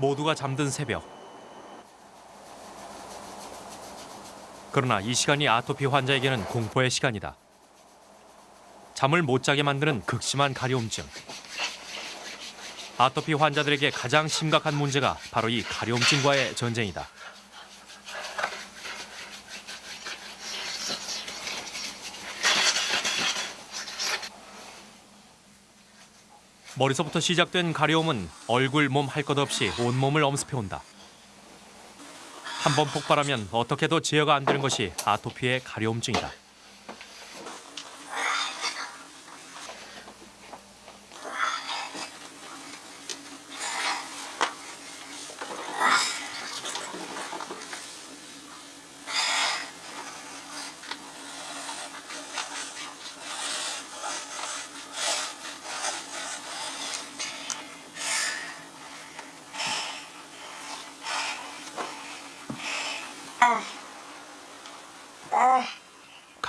모두가 잠든 새벽. 그러나 이 시간이 아토피 환자에게는 공포의 시간이다. 잠을 못 자게 만드는 극심한 가려움증. 아토피 환자들에게 가장 심각한 문제가 바로 이 가려움증과의 전쟁이다. 머리서부터 시작된 가려움은 얼굴, 몸 할 것 없이 온몸을 엄습해온다. 한 번 폭발하면 어떻게도 제어가 안 되는 것이 아토피의 가려움증이다.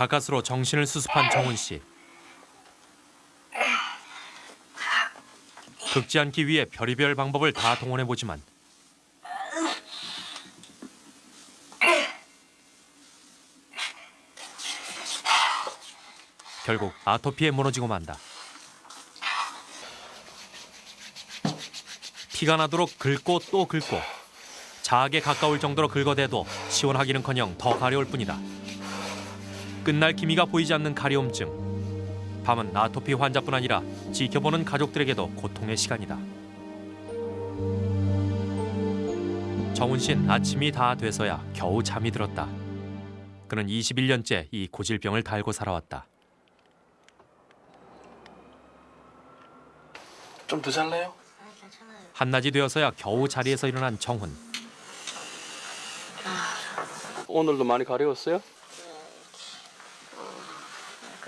가까스로 정신을 수습한 정훈 씨. 극지 않기 위해 별의별 방법을 다 동원해 보지만 결국 아토피에 무너지고 만다. 피가 나도록 긁고 또 긁고 자악에 가까울 정도로 긁어대도 시원하기는커녕 더 가려울 뿐이다. 끝날 기미가 보이지 않는 가려움증. 밤은 아토피 환자뿐 아니라 지켜보는 가족들에게도 고통의 시간이다. 정훈 씨는 아침이 다 돼서야 겨우 잠이 들었다. 그는 21년째 이 고질병을 달고 살아왔다. 좀 더 잘래요? 한낮이 되어서야 겨우 자리에서 일어난 정훈. 오늘도 많이 가려웠어요?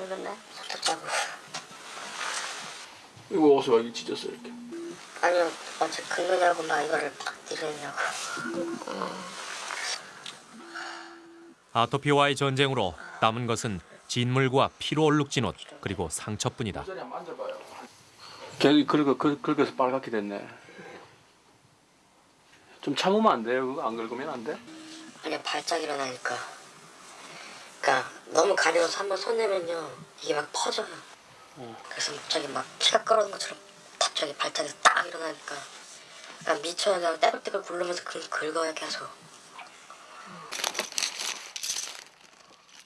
긁었네? 손톱 자고. 이거 어디서 여기 찢었어 이렇게 아니요, 어제 긁느냐고 막 이거를 팍 때리냐고. 아토피와의 전쟁으로 남은 것은 진물과 피로 얼룩진 옷 그리고 상처뿐이다. 걔 긁어, 긁, 긁어서 빨갛게 됐네 좀 참으면 안 돼요? 안 긁으면 안 돼? 그냥 발작 일어나니까. 그러니까 너무 가려워서 한번 손내면요 이게 막 퍼져요. 그래서 갑자기 막 피가 끓어오는 것처럼 갑자기 발작해서 딱 일어나니까 그러니까 미쳐요. 그냥 떼굴떼굴 굴르면서 그 긁어요 계속.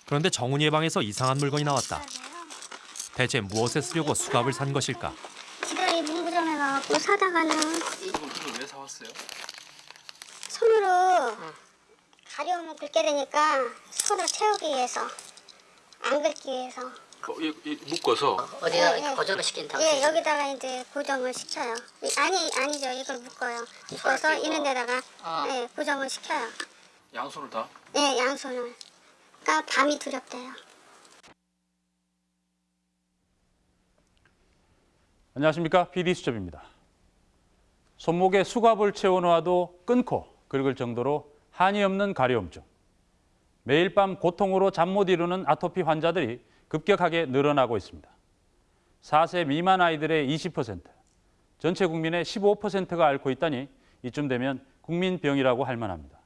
그런데 정훈이의 방에서 이상한 물건이 나왔다. 대체 무엇에 쓰려고 수갑을 산 것일까? 지들이 문구점에 가갖고 사다가는 그걸 왜 사왔어요? 손으로 가려움을 긁게 되니까 손을 채우기 위해서 안 긁기 위해서. 어, 이, 이 묶어서? 어디다 예, 이렇게 예. 고정을 시킨다고. 예 여기다가 이제 고정을 시켜요. 이- 아니 아니죠. 이걸 묶어요. 묶어서 이런 데다가 예, 고정을 시켜요. 양손을 다? 예 양손을. 그러니까 밤이 두렵대요. 안녕하십니까? PD 수첩입니다. 손목에 수갑을 채워놓아도 끊고 긁을 정도로 한이 없는 가려움증. 매일 밤 고통으로 잠 못 이루는 아토피 환자들이 급격하게 늘어나고 있습니다. 4세 미만 아이들의 20%, 전체 국민의 15%가 앓고 있다니 이쯤 되면 국민병이라고 할 만합니다.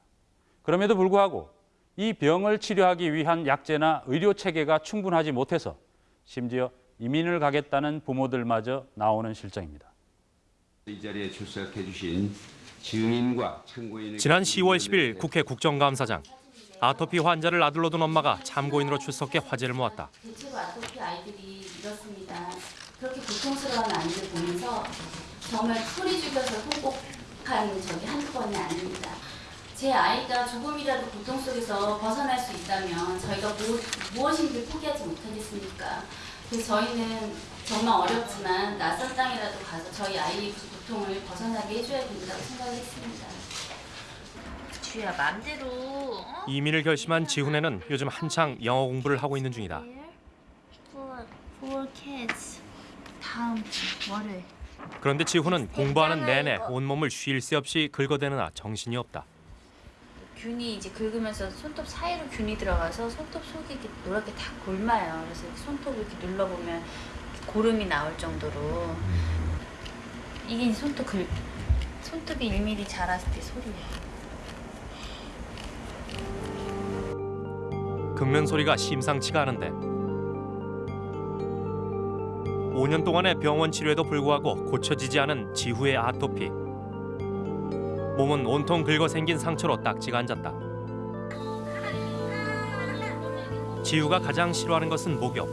그럼에도 불구하고 이 병을 치료하기 위한 약제나 의료 체계가 충분하지 못해서 심지어 이민을 가겠다는 부모들마저 나오는 실정입니다. 이 자리에 출석해 주신 지난 10월 10일 국회 국정감사장 아토피 환자를 아들로 둔 엄마가 참고인으로 출석해 화제를 모았다. 대체로 아토피 아이들이 이렇습니다. 그렇게 고통스러운 아이들 보면서 정말 소리 죽여서 통곡한 적이 한두 번이 아닙니다. 제 아이가 조금이라도 고통 속에서 벗어날 수 있다면 저희가 무, 무엇인지 포기하지 못하겠습니까? 그래서 저희는 정말 어렵지만 낯선 땅이라도 가서 저희 아이의 그 고통을 벗어나게 해줘야 된다고 생각했습니다. 주야 맘대로 어? 이민을 결심한 지훈에는 요즘 한창 영어 공부를 하고 있는 중이다. for, for kids 다음 주 월요일 그런데 지훈은 공부하는 내내 온몸을 쉴 새 없이 긁어대느라 정신이 없다. 균이 이제 긁으면서 손톱 사이로 균이 들어가서 손톱 속이 이렇게 노랗게 다 골마요. 그래서 손톱을 이렇게 눌러보면 고름이 나올 정도로 이게 손톱 긁 손톱이 1mm 자랐을 때 소리예요. 긁는 소리가 심상치가 않은데 5년 동안의 병원 치료에도 불구하고 고쳐지지 않은 지후의 아토피 몸은 온통 긁어 생긴 상처로 딱지가 앉았다. 지후가 가장 싫어하는 것은 목욕.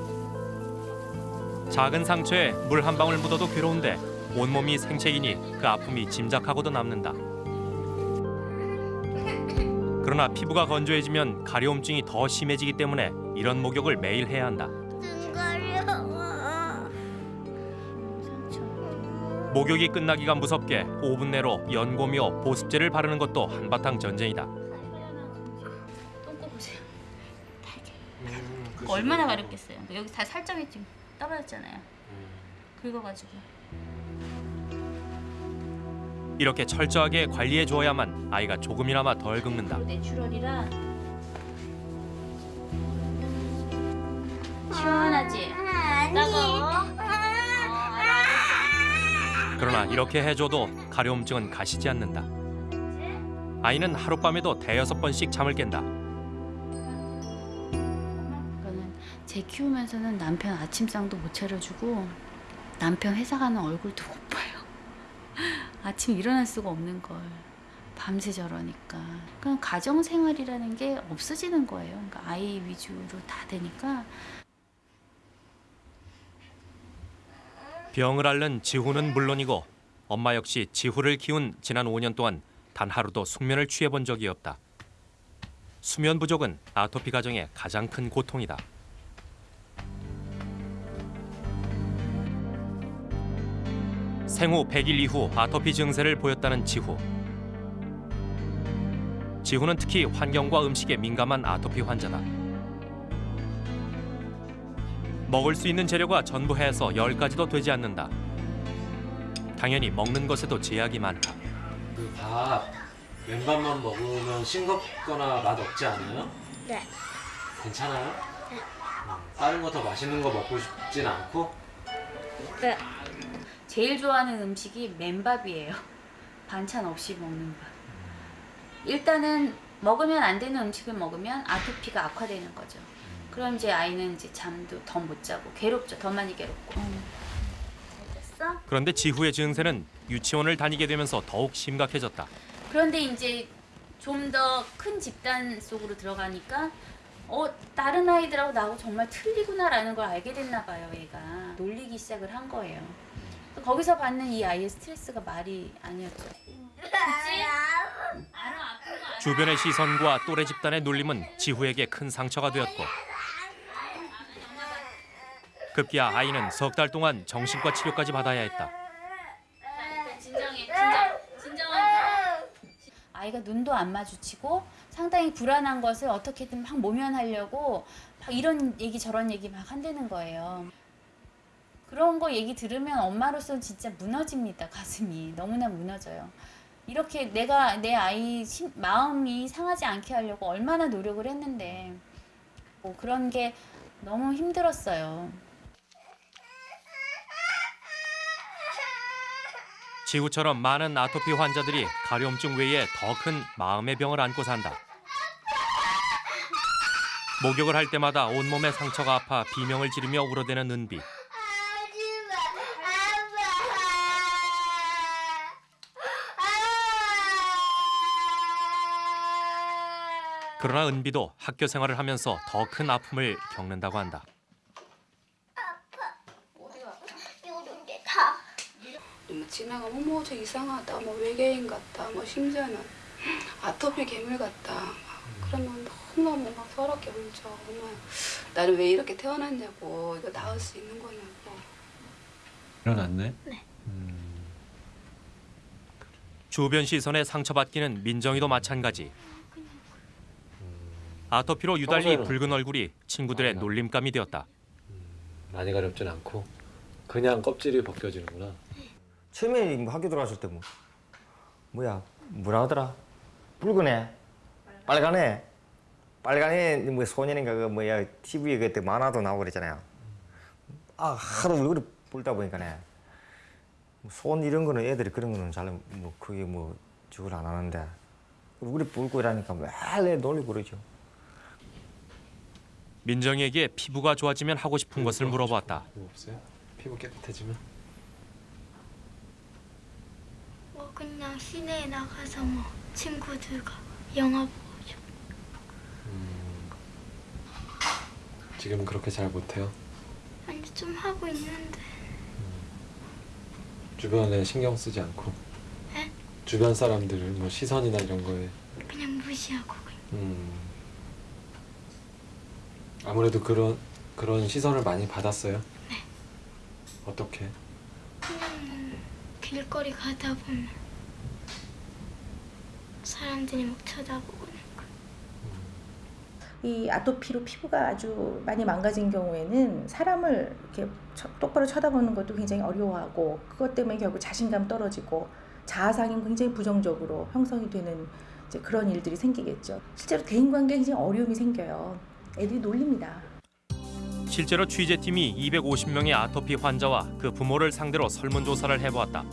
작은 상처에 물 한 방울 묻어도 괴로운데 온몸이 생채이니 그 아픔이 짐작하고도 남는다. 그러나 피부가 건조해지면 가려움증이 더 심해지기 때문에 이런 목욕을 매일 해야 한다. 목욕이 끝나기가 무섭게 5분 내로 연고며 보습제를 바르는 것도 한바탕 전쟁이다. 그거 얼마나 가렵겠어요. 여기 다 살점이 지금 떨어졌잖아요. 긁어가지고. 이렇게 철저하게 관리해 주어야만 아이가 조금이나마 덜 긁는다. 내추럴이라 시원하지? 따가워? 그러나 이렇게 해줘도 가려움증은 가시지 않는다. 아이는 하룻밤에도 대여섯 번씩 잠을 깬다. 그러니까는 제 키우면서는 남편 아침상도 못 차려주고 남편 회사 가는 얼굴도 못 봐요. 아침 일어날 수가 없는 걸 밤새 저러니까. 그냥 가정 생활이라는 게 없어지는 거예요. 그러니까 아이 위주로 다 되니까 병을 앓는 지후는 물론이고 엄마 역시 지후를 키운 지난 5년 동안 단 하루도 숙면을 취해 본 적이 없다. 수면 부족은 아토피 가정의 가장 큰 고통이다. 생후 100일 이후 아토피 증세를 보였다는 지후. 지후는 특히 환경과 음식에 민감한 아토피 환자다. 먹을 수 있는 재료가 전부 해서 열 가지도 되지 않는다. 당연히 먹는 것에도 제약이 많다. 그 밥 맨밥만 먹으면 싱겁거나 맛 없지 않아요? 네. 괜찮아요? 다른 거 더 맛있는 거 먹고 싶진 않고? 네. 제일 좋아하는 음식이 맨밥이에요. 반찬 없이 먹는 밥. 일단은 먹으면 안 되는 음식을 먹으면 아토피가 악화되는 거죠. 그럼 이제 아이는 이제 잠도 더 못 자고 괴롭죠. 더 많이 괴롭고. 됐어? 그런데 지후의 증세는 유치원을 다니게 되면서 더욱 심각해졌다. 그런데 이제 좀 더 큰 집단 속으로 들어가니까 어 다른 아이들하고 나하고 정말 틀리구나라는 걸 알게 됐나 봐요. 얘가 놀리기 시작을 한 거예요. 거기서 받는 이 아이의 스트레스가 말이 아니었죠. 주변의 시선과 또래 집단의 놀림은 지후에게 큰 상처가 되었고 급기야 아이는 석 달 동안 정신과 치료까지 받아야 했다. 진정해 진정 진정해 아이가 눈도 안 마주치고 상당히 불안한 것을 어떻게든 막 모면하려고 막 이런 얘기 저런 얘기 막 한다는 거예요. 그런 거 얘기 들으면 엄마로서는 진짜 무너집니다 가슴이. 너무나 무너져요. 이렇게 내가 내 아이 심- 마음이 상하지 않게 하려고 얼마나 노력을 했는데 뭐 그런 게 너무 힘들었어요 지후처럼 많은 아토피 환자들이 가려움증 외에 더 큰 마음의 병을 안고 산다. 목욕을 할 때마다 온몸에 상처가 아파 비명을 지르며 울어대는 은비. 그러나 은비도 학교 생활을 하면서 더 큰 아픔을 겪는다고 한다. 뭐 지나가면 어머 저 이상하다 뭐 외계인 같다 뭐 심지어는 아토피 괴물 같다. 막 그러면 너무너무 막 서럽게 울죠. 엄마 나는 왜 이렇게 태어났냐고. 이거 나을 수 있는 거냐고. 일어났네? 주변 시선에 상처받기는 민정이도 마찬가지. 아토피로 유달리 붉은 얼굴이 친구들의. 놀림감이 되었다. 많이 가렵진 않고 그냥 껍질이 벗겨지는구나 처음에 뭐 학교 들어갔을 때 뭐 뭐야 뭐라 하더라 붉은애 빨간애 빨간애 뭐 소년인가 그 뭐야 TV에 그때 만화도 나오고 그랬잖아요 아 하도 얼굴이 붉다 보니까네 손 이런 거는 애들이 그런 거는 잘뭐 그게 뭐 저걸 안 하는데 우리 뿔고 이러니까 매일 놀리고 그러죠. 민정이에게 피부가 좋아지면 하고 싶은 것을 물어봤다. 뭐 없어요? 피부 깨끗해지면? 뭐 그냥 시내에 나가서 뭐 친구들과 영화 보고 싶 지금은 그렇게 잘 못해요? 아니 좀 하고 있는데 주변에 신경 쓰지 않고? 네? 주변 사람들을 뭐 시선이나 이런 거에 그냥 무시하고 그냥 음. 아무래도 그런 그런 시선을 많이 받았어요. 네. 어떻게? 그냥 길거리 가다 보면 사람들이 막 쳐다보고 이 아토피로 피부가 아주 많이 망가진 경우에는 사람을 이렇게 쳐- 똑바로 쳐다보는 것도 굉장히 어려워하고 그것 때문에 결국 자신감 떨어지고 자아상이 굉장히 부정적으로 형성이 되는 이제 그런 일들이 생기겠죠. 실제로 대인관계에 굉장히 어려움이 생겨요. 애들이 놀립니다. 실제로 취재팀이 250명의 아토피 환자와 그 부모를 상대로 설문조사를 해보았다.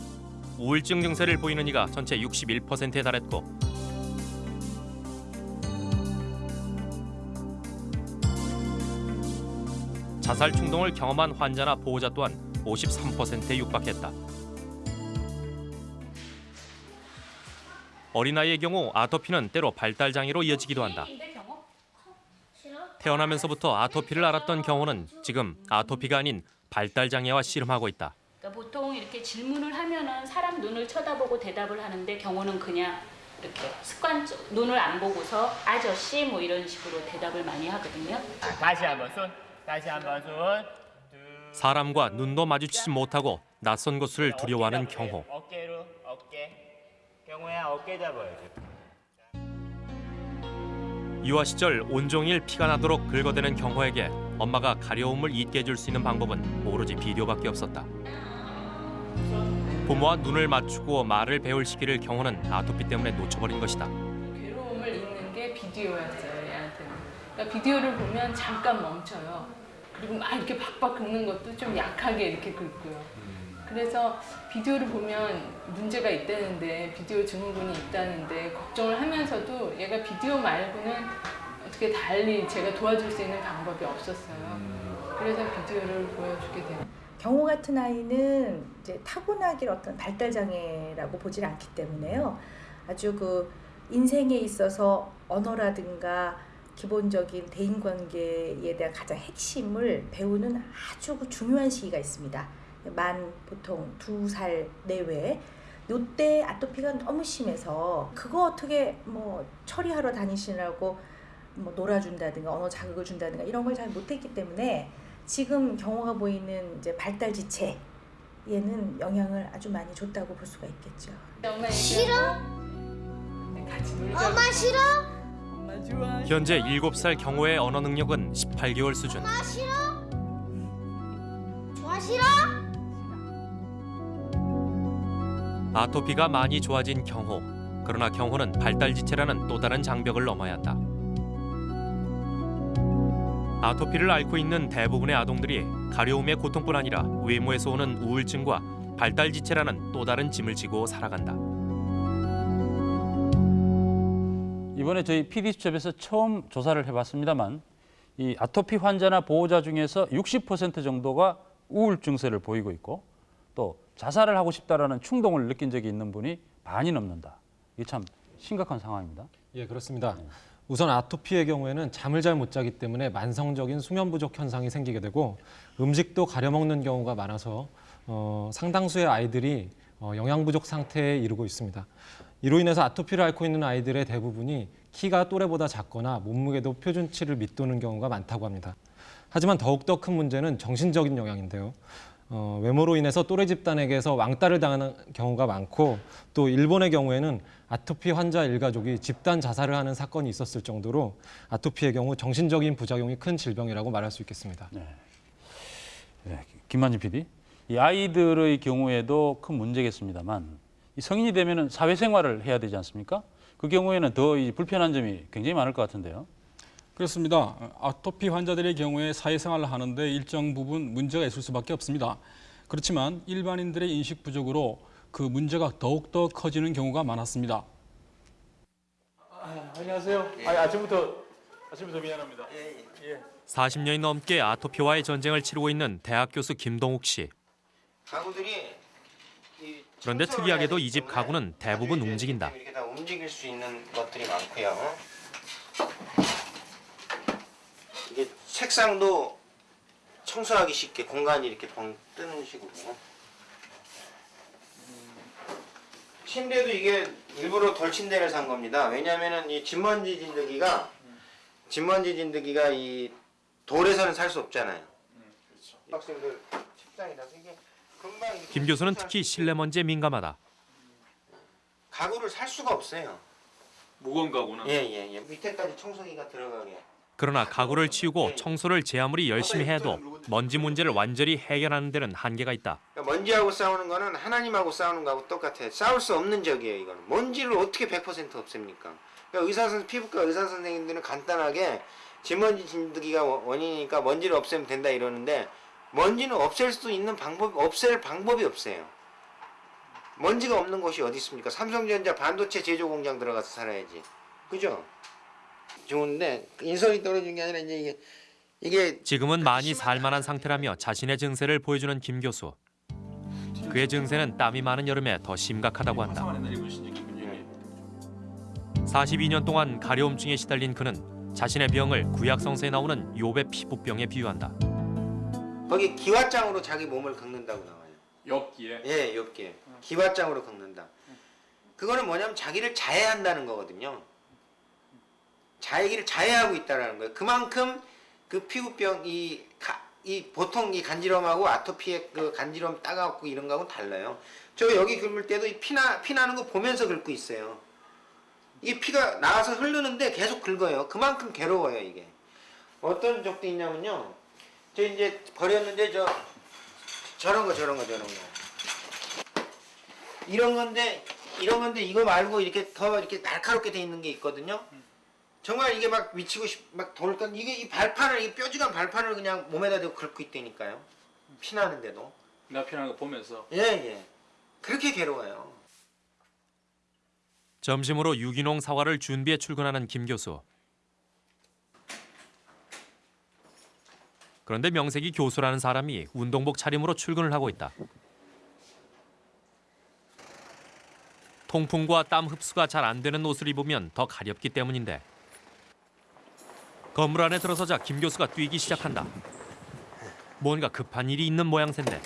우울증 증세를 보이는 이가 전체 61%에 달했고 자살 충동을 경험한 환자나 보호자 또한 53%에 육박했다. 어린아이의 경우 아토피는 때로 발달 장애로 이어지기도 한다. 태어나면서부터 아토피를 앓았던 경우는 지금 아토피가 아닌 발달 장애와 씨름하고 있다. 그러니까 보통 이렇게 질문을 하면은 사람 눈을 쳐다보고 대답을 하는데 경호는 그냥 이렇게 습관적 눈을 안 보고서 아저씨 뭐 이런 식으로 대답을 많이 하거든요. 다시 한번 손. 다시 한번 손. 사람과 눈도 마주치지 못하고 낯선 곳을 두려워하는 경호. 어깨로 어깨. 경호야 어깨 잡아야지. 유아 시절 온종일 피가 나도록 긁어대는 경호에게 엄마가 가려움을 잊게 해줄 수 있는 방법은 오로지 비디오밖에 없었다. 부모와 눈을 맞추고 말을 배울 시기를 경호는 아토피 때문에 놓쳐버린 것이다. 괴로움을 잊는 게 비디오였어요 얘한테는. 그러니까 비디오를 보면 잠깐 멈춰요. 그리고 막 이렇게 박박 긁는 것도 좀 약하게 이렇게 긁고요. 그래서 비디오를 보면 문제가 있다는데 비디오 증후군이 있다는데 걱정을 하면서도 얘가 비디오 말고는 어떻게 달리 제가 도와줄 수 있는 방법이 없었어요. 그래서 비디오를 보여주게 돼요. 경호 같은 아이는 이제 타고나길 어떤 발달 장애라고 보질 않기 때문에요. 아주 그 인생에 있어서 언어라든가 기본적인 대인관계에 대한 가장 핵심을 배우는 아주 그 중요한 시기가 있습니다. 만 보통 두 살 내외. 요때 아토피가 너무 심해서 그거 어떻게 뭐 처리하러 다니시라고 뭐 놀아준다든가 언어 자극을 준다든가 이런 걸 잘 못했기 때문에 지금 경호가 보이는 이제 발달 지체 얘는 영향을 아주 많이 줬다고 볼 수가 있겠죠. 싫어? 같이 놀자. 엄마 싫어? 엄마 좋아. 현재 7살 경호의 언어 능력은 18개월 수준. 엄마 싫어? 좋아 싫어? 아토피가 많이 좋아진 경호. 그러나 경호는 발달 지체라는 또 다른 장벽을 넘어야 한다. 아토피를 앓고 있는 대부분의 아동들이 가려움의 고통뿐 아니라 외모에서 오는 우울증과 발달 지체라는 또 다른 짐을 지고 살아간다. 이번에 저희 PD수첩에서 처음 조사를 해봤습니다만 이 아토피 환자나 보호자 중에서 60% 정도가 우울 증세를 보이고 있고 또 자살을 하고 싶다라는 충동을 느낀 적이 있는 분이 반이 넘는다. 이게 참 심각한 상황입니다. 예, 그렇습니다. 우선 아토피의 경우에는 잠을 잘 못 자기 때문에 만성적인 수면 부족 현상이 생기게 되고 음식도 가려 먹는 경우가 많아서 어, 상당수의 아이들이 어, 영양 부족 상태에 이르고 있습니다. 이로 인해서 아토피를 앓고 있는 아이들의 대부분이 키가 또래보다 작거나 몸무게도 표준치를 밑도는 경우가 많다고 합니다. 하지만 더욱더 큰 문제는 정신적인 영향인데요. 어, 외모로 인해서 또래 집단에게서 왕따를 당하는 경우가 많고 또 일본의 경우에는 아토피 환자 일가족이 집단 자살을 하는 사건이 있었을 정도로 아토피의 경우 정신적인 부작용이 큰 질병이라고 말할 수 있겠습니다. 네, 김만진 PD. 이 아이들의 경우에도 큰 문제겠습니다만 이 성인이 되면은 사회생활을 해야 되지 않습니까? 그 경우에는 더이 불편한 점이 굉장히 많을 것 같은데요. 그렇습니다. 아토피 환자들의 경우에 사회생활을 하는데 일정 부분 문제가 있을 수밖에 없습니다. 그렇지만 일반인들의 인식 부족으로 그 문제가 더욱더 커지는 경우가 많았습니다. 아, 안녕하세요. 아, 아침부터 아침부터 미안합니다. 예. 40년이 넘게 아토피와의 전쟁을 치르고 있는 대학 교수 김동욱 씨. 가구들이 그런데 특이하게도 이 집 가구는 대부분 움직인다. 이렇게 다 움직일 수 있는 것들이 많고요. 이게 책상도 청소하기 쉽게 공간이 이렇게 벙 뜨는 식으로. 침대도 이게 일부러 돌침대를 산 겁니다. 왜냐하면은 이 진먼지 진드기가 진먼지 진드기가 이 돌에서는 살 수 없잖아요. 학생들 책상이라서 이게 금방 김 교수는 특히 실내 먼지에 민감하다. 가구를 살 수가 없어요. 무거운 가구는 예예예. 예, 밑에까지 청소기가 들어가게. 그러나 가구를 치우고 청소를 제 아무리 열심히 해도 먼지 문제를 완전히 해결하는 데는 한계가 있다. 그러니까 먼지하고 싸우는 거는 하나님하고 싸우는 거하고 똑같아요. 싸울 수 없는 적이에요, 이거는. 먼지를 어떻게 100% 없앱니까? 그러니까 의사 선 피부과 의사 선생님들은 간단하게 진먼지 진드기가 원- 원인이니까 먼지를 없애면 된다 이러는데 먼지는 없앨 수 있는 방법 없앨 방법이 없어요. 먼지가 없는 곳이 어디 있습니까? 삼성전자 반도체 제조 공장 들어가서 살아야지. 그죠? 좋은데 인선이 떨어진 게 아니라 이제 이게 이게 지금은 많이 살만한 상태라며 자신의 증세를 보여주는 김 교수. 그의 증세는 땀이 많은 여름에 더 심각하다고 한다. 42년 동안 가려움증에 시달린 그는 자신의 병을 구약성서에 나오는 욥의 피부병에 비유한다. 거기 기와장으로 자기 몸을 긁는다고 나와요. 엽기에 예, 엽기에. 기와장으로 긁는다. 그거는 뭐냐면 자기를 자해한다는 거거든요. 자기를 자해하고 있다라는 거예요. 그만큼 그 피부병 이, 가, 이 보통 이 간지럼하고 아토피의 그 간지럼 따가웠고 이런 거하고는 달라요. 저 여기 긁을 때도 이 피나 피 나는 거 보면서 긁고 있어요. 이 피가 나와서 흐르는데 계속 긁어요. 그만큼 괴로워요 이게. 어떤 적도 있냐면요. 저 이제 버렸는데 저 저런 거 저런 거 저런 거. 이런 건데 이런 건데 이거 말고 이렇게 더 이렇게 날카롭게 돼 있는 게 있거든요. 정말 이게 막 미치고 싶 막 돌건 이게 이 발판을 이 뾰족한 발판을 그냥 몸에다 대고 긁고 있다니까요. 피 나는데도. 나 피나는 거 보면서 예 예. 그렇게 괴로워요. 점심으로 유기농 사과를 준비해 출근하는 김 교수. 그런데 명색이 교수라는 사람이 운동복 차림으로 출근을 하고 있다. 통풍과 땀 흡수가 잘 안 되는 옷을 입으면 더 가렵기 때문인데. 건물 안에 들어서자 김 교수가 뛰기 시작한다. 뭔가 급한 일이 있는 모양새인데.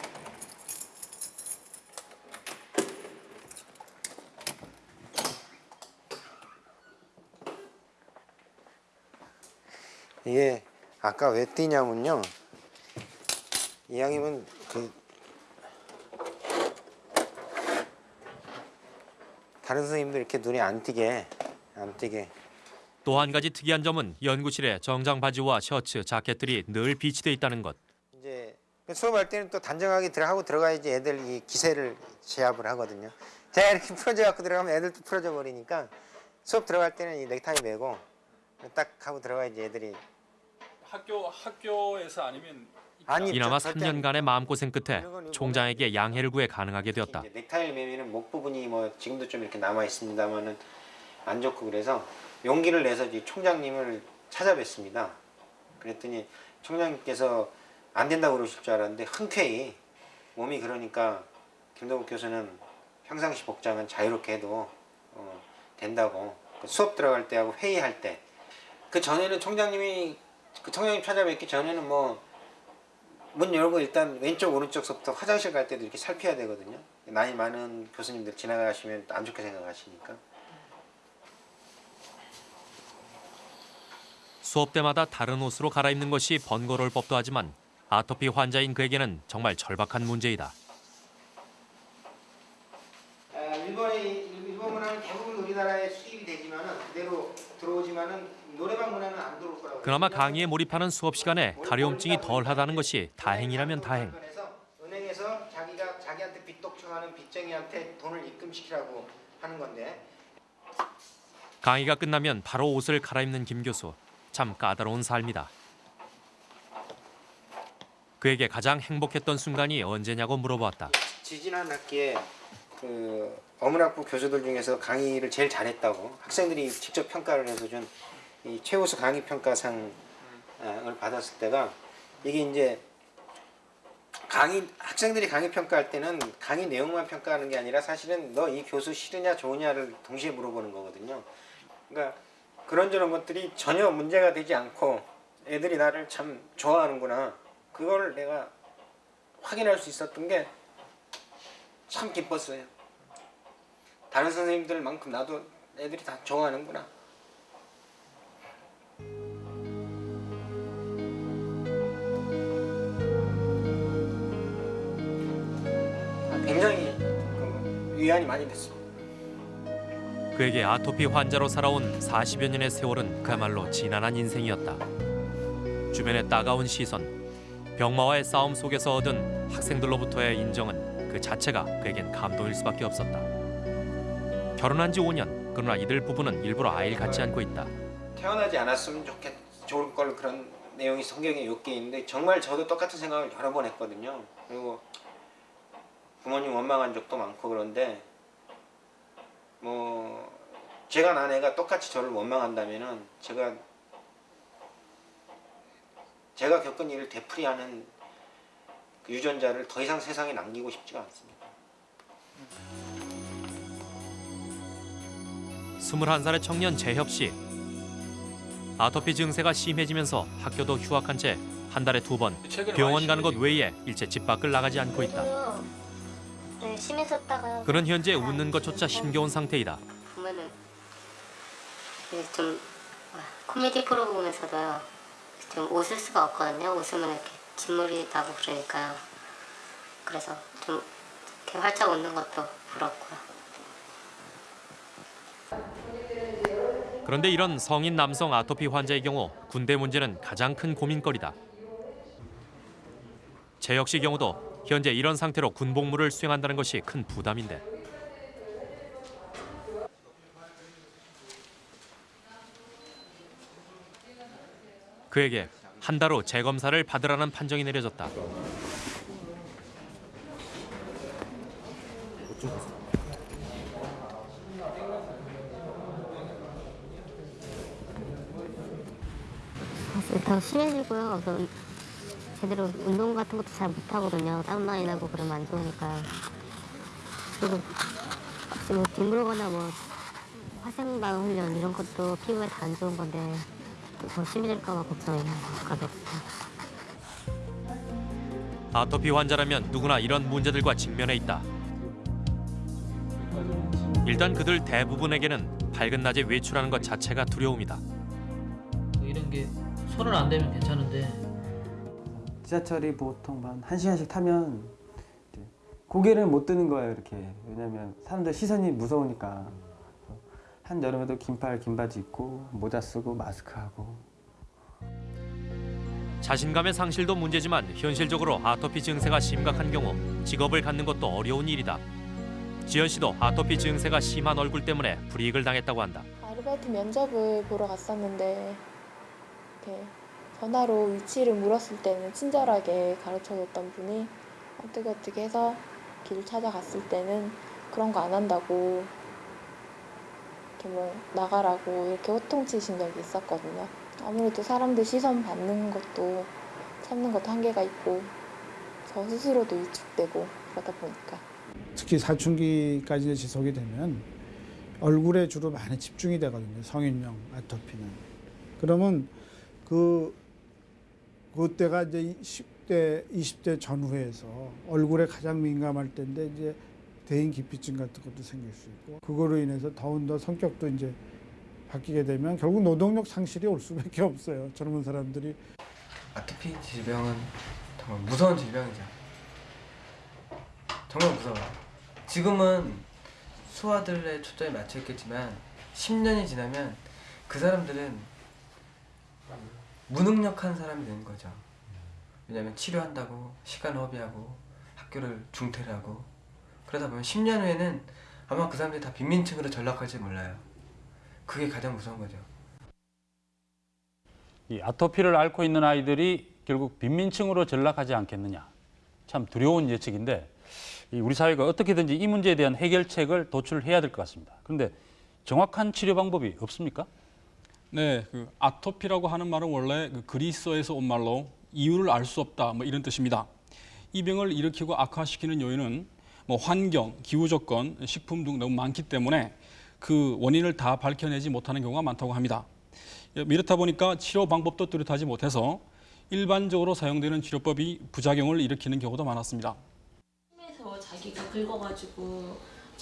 이게 아까 왜 뛰냐면요. 이왕이면 그 다른 선생님들 이렇게 눈에 안 띄게 안 띄게 또 한 가지 특이한 점은 연구실에 정장 바지와 셔츠, 자켓들이 늘 비치돼 있다는 것. 이제 수업할 때는 또 단정하게 들어가고 들어가야지 애들 이 기세를 제압을 하거든요. 제가 이렇게 풀어져 갖고 들어가면 애들도 풀어져 버리니까 수업 들어갈 때는 이 넥타이 매고 딱 하고 들어가야지 애들이 학교 학교에서 아니면 아니 이나마 저- 절대 3년간의 마음고생 끝에 총장에게 양해를 구해 가능하게 되었다. 넥타이를 매면은 목 부분이 뭐 지금도 좀 이렇게 남아 있습니다만은 안 좋고 그래서 용기를 내서 이제 총장님을 찾아뵀습니다. 그랬더니 총장님께서 안 된다고 그러실 줄 알았는데 흔쾌히 몸이 그러니까 김동욱 교수는 평상시 복장은 자유롭게 해도 어, 된다고 그 수업 들어갈 때하고 회의할 때 그 전에는 총장님이 그 총장님 찾아뵙기 전에는 뭐 문 열고 일단 왼쪽 오른쪽서부터 화장실 갈 때도 이렇게 살펴야 되거든요. 나이 많은 교수님들 지나가시면 안 좋게 생각하시니까. 수업 때마다 다른 옷으로 갈아입는 것이 번거로울 법도 하지만 아토피 환자인 그에게는 정말 절박한 문제이다. 아, 일본의 일본 문화는 대부분 우리나라에 수입이 되지만은 그대로 들어오지만은 노래방 문화는 안 들어올 거라고. 그나마 강의에 몰입하는 수업 시간에 가려움증이 덜하다는 것이 다행이라면 다행. 은행에서 자기가 자기한테 빚독 청하는 빚쟁이한테 돈을 입금시키라고 하는 건데 강의가 끝나면 바로 옷을 갈아입는 김 교수. 참 까다로운 삶이다. 그에게 가장 행복했던 순간이 언제냐고 물어보았다. 지지난 학기에 그 어문학부 교수들 중에서 강의를 제일 잘했다고 학생들이 직접 평가를 해서 준 이 최우수 강의 평가상을 받았을 때가 이게 이제 강의 학생들이 강의 평가할 때는 강의 내용만 평가하는 게 아니라 사실은 너 이 교수 싫으냐 좋으냐를 동시에 물어보는 거거든요. 그러니까 그런저런 것들이 전혀 문제가 되지 않고 애들이 나를 참 좋아하는구나. 그걸 내가 확인할 수 있었던 게 참 기뻤어요. 다른 선생님들만큼 나도 애들이 다 좋아하는구나. 굉장히 그 위안이 많이 됐어요. 그에게 아토피 환자로 살아온 40여 년의 세월은 그야말로 지난한 인생이었다. 주변의 따가운 시선, 병마와의 싸움 속에서 얻은 학생들로부터의 인정은 그 자체가 그에겐 감동일 수밖에 없었다. 결혼한 지 5년, 그러나 이들 부부는 일부러 아이를 갖지 않고 있다. 태어나지 않았으면 좋겠 좋을 걸 그런 내용이 성경에 몇개 있는데 정말 저도 똑같은 생각을 여러 번 했거든요. 그리고 부모님 원망한 적도 많고 그런데 뭐 제가 난 애가 똑같이 저를 원망한다면은 제가 제가 겪은 일을 되풀이하는 그 유전자를 더 이상 세상에 남기고 싶지가 않습니다. 21살의 청년 재협 씨. 아토피 증세가 심해지면서 학교도 휴학한 채 한 달에 두 번 병원 가는 것 외에 일체 집 밖을 나가지 않고 있다. 네, 심했었다가 그는 현재 웃는 것조차 힘겨운 상태이다. 보면은 좀 코미디 프로 보면서도 좀 웃을 수가 없거든요. 웃으면 이렇게 진물이 나고 그러니까요. 그래서 좀 이렇게 활짝 웃는 것도 부럽고요. 그런데 이런 성인 남성 아토피 환자의 경우 군대 문제는 가장 큰 고민거리다. 재혁 씨 경우도 현재 이런 상태로 군복무를 수행한다는 것이 큰 부담인데 그에게 한 달 후 재검사를 받으라는 판정이 내려졌다. 더 심해지고요. 그 제대로 운동 같은 것도 잘 못하거든요. 땀 많이 나고 그러면 안 좋으니까요. 그리고 뭐 뒹굴거나 뭐 화생방 훈련 이런 것도 피부에 다 안 좋은 건데 더 심해질까 봐 걱정이 가겠어요. 아토피 환자라면 누구나 이런 문제들과 직면해 있다. 일단 그들 대부분에게는 밝은 낮에 외출하는 것 자체가 두려움이다. 이런 게 손을 안 대면 괜찮은데 지하철이 보통 한 1시간씩 타면 이제 고개를 못 드는 거예요 이렇게 왜냐면 사람들 시선이 무서우니까 한여름에도 긴팔 긴바지 입고 모자 쓰고 마스크 하고 자신감의 상실도 문제지만 현실적으로 아토피 증세가 심각한 경우 직업을 갖는 것도 어려운 일이다. 지연 씨도 아토피 증세가 심한 얼굴 때문에 불이익을 당했다고 한다. 아르바이트 면접을 보러 갔었는데 이렇게 전화로 위치를 물었을 때는 친절하게 가르쳐줬던 분이 어떻게 어떻게 해서 길을 찾아갔을 때는 그런 거 안 한다고 이렇게 뭐 나가라고 이렇게 호통치신 적이 있었거든요. 아무래도 사람들 시선 받는 것도 참는 것도 한계가 있고 저 스스로도 위축되고 그러다 보니까 특히 사춘기까지 지속이 되면 얼굴에 주로 많이 집중이 되거든요. 성인용 아토피는. 그러면 그 그때가 이제 10대, 20대 전후에서 얼굴에 가장 민감할 때인데 이제 대인 기피증 같은 것도 생길 수 있고 그거로 인해서 더운 더 성격도 이제 바뀌게 되면 결국 노동력 상실이 올 수밖에 없어요. 젊은 사람들이 아토피 질병은 정말 무서운 질병이죠. 정말 무서워요. 지금은 수화들의 초점이 맞춰 있겠지만 10년이 지나면 그 사람들은 무능력한 사람이 되는 거죠. 왜냐하면 치료한다고 시간 허비하고 학교를 중퇴를 하고 그러다 보면 10년 후에는 아마 그 사람들이 다 빈민층으로 전락할지 몰라요. 그게 가장 무서운 거죠. 이 아토피를 앓고 있는 아이들이 결국 빈민층으로 전락하지 않겠느냐. 참 두려운 예측인데 이 우리 사회가 어떻게든지 이 문제에 대한 해결책을 도출해야 될 것 같습니다. 그런데 정확한 치료 방법이 없습니까? 네, 그 아토피라고 하는 말은 원래 그 그리스어에서 온 말로 이유를 알 수 없다 뭐 이런 뜻입니다. 이 병을 일으키고 악화시키는 요인은 뭐 환경, 기후 조건, 식품 등 너무 많기 때문에 그 원인을 다 밝혀내지 못하는 경우가 많다고 합니다. 이렇다 보니까 치료 방법도 뚜렷하지 못해서 일반적으로 사용되는 치료법이 부작용을 일으키는 경우도 많았습니다. 그래서 자기가 긁어가지고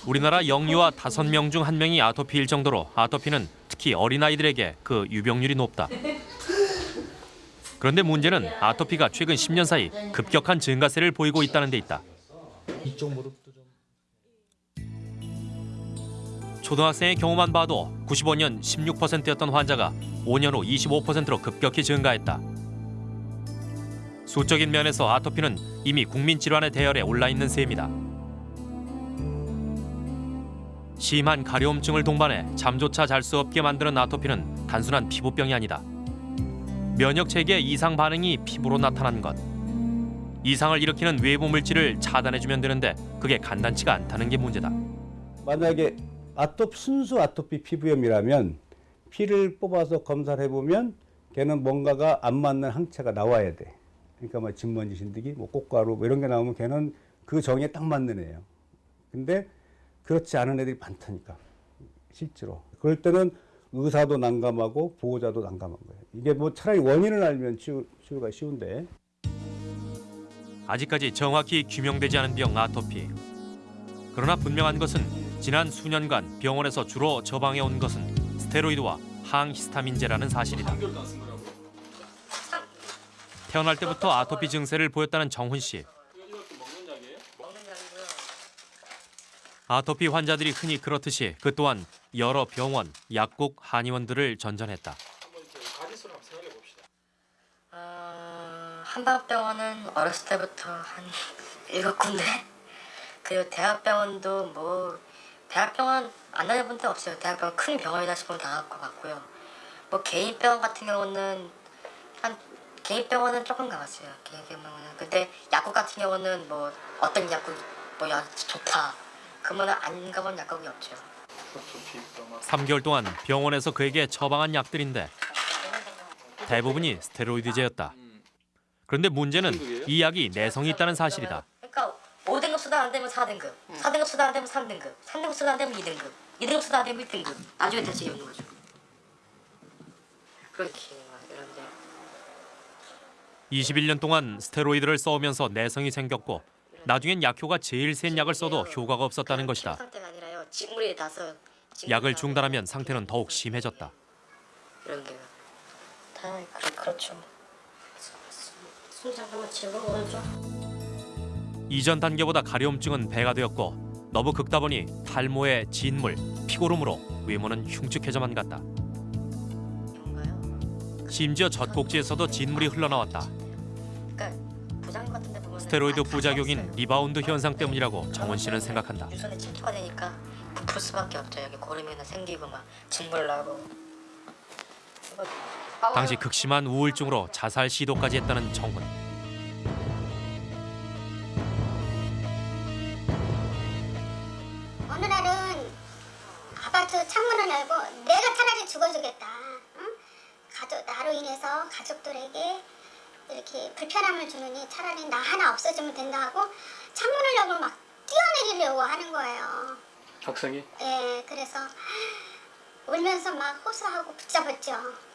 우리나라 영유아 5명 중 1명이 아토피일 정도로 아토피는 특히 어린아이들에게 그 유병률이 높다. 그런데 문제는 아토피가 최근 10년 사이 급격한 증가세를 보이고 있다는 데 있다. 초등학생의 경우만 봐도 95년 16%였던 환자가 5년 후 25%로 급격히 증가했다. 수적인 면에서 아토피는 이미 국민 질환의 대열에 올라 있는 셈이다. 심한 가려움증을 동반해 잠조차 잘 수 없게 만드는 아토피는 단순한 피부병이 아니다. 면역 체계 이상 반응이 피부로 나타난 것. 이상을 일으키는 외부 물질을 차단해주면 되는데 그게 간단치가 않다는 게 문제다. 만약에 아토 순수 아토피 피부염이라면 피를 뽑아서 검사를 해보면 걔는 뭔가가 안 맞는 항체가 나와야 돼. 그러니까 뭐 진먼지 신드기, 뭐 꽃가루 뭐 이런 게 나오면 걔는 그 정에 딱 맞는 애예요. 근데 그렇지 않은 애들이 많다니까 실제로. 그럴 때는 의사도 난감하고 보호자도 난감한 거예요. 이게 뭐 차라리 원인을 알면 치유, 치유가 쉬운데 아직까지 정확히 규명되지 않은 병 아토피. 그러나 분명한 것은 지난 수년간 병원에서 주로 처방해 온 것은 스테로이드와 항히스타민제라는 사실이다. 태어날 때부터 아토피 증세를 보였다는 정훈 씨. 아토피 환자들이 흔히 그렇듯이 그 또한 여러 병원, 약국, 한의원들을 전전했다. 어, 한방병원은 어렸을 때부터 한 일곱 군데 그리고 대학병원도 뭐 대학병원 안 다녀본 데 없어요. 대학병원 큰 병원이다 싶으면 다 갖고 갔고요. 뭐 개인 병원 같은 경우는 한 개인 병원은 조금 가봤어요. 개인 병원은 근데 약국 같은 경우는 뭐 어떤 약국 뭐약 좋다 그러면 안 가본 약국이 없죠. 3개월 동안 병원에서 그에게 처방한 약들인데 대부분이 스테로이드제였다. 그런데 문제는 이 약이 내성이 있다는 사실이다. 그러니까 5등급 수당 안 되면 4등급, 4등급 수당 안 되면 3등급, 3등급 수당 안 되면 2등급, 2등급 수당 안 되면 1등급. 나중에 대책이 없는 거죠. 그렇게 이런데 21년 동안 스테로이드를 써오면서 내성이 생겼고 나중엔 약효가 제일 센 약을 써도 효과가 없었다는 것이다. 약을 중단하면 상태는 더욱 심해졌다. 이런 게다 그, 그렇죠. 이전 단계보다 가려움증은 배가 되었고 너무 긁다 보니 탈모에 진물, 피고름으로 외모는 흉측해져만 갔다. 심지어 젖꼭지에서도 진물이 흘러나왔다. 스테로이드 부작용인 리바운드 현상 때문이라고 정원 씨는 생각한다. 유선에 침투가 되니까 부풀 수밖에 없죠. 여기 고름이나 생기고 막 진물 나고. 당시 극심한 우울증으로 자살 시도까지 했다는 정훈. 어느 날은 아파트 창문을 열고 내가 차라리 죽어주겠다. 응? 가족 나로 인해서 가족들에게 이렇게 불편함을 주느니 차라리 나 하나 없어지면 된다 하고 창문을 열고 막 뛰어내리려고 하는 거예요. 학생이 예, 그래서 울면서 막 호소하고 붙잡았죠.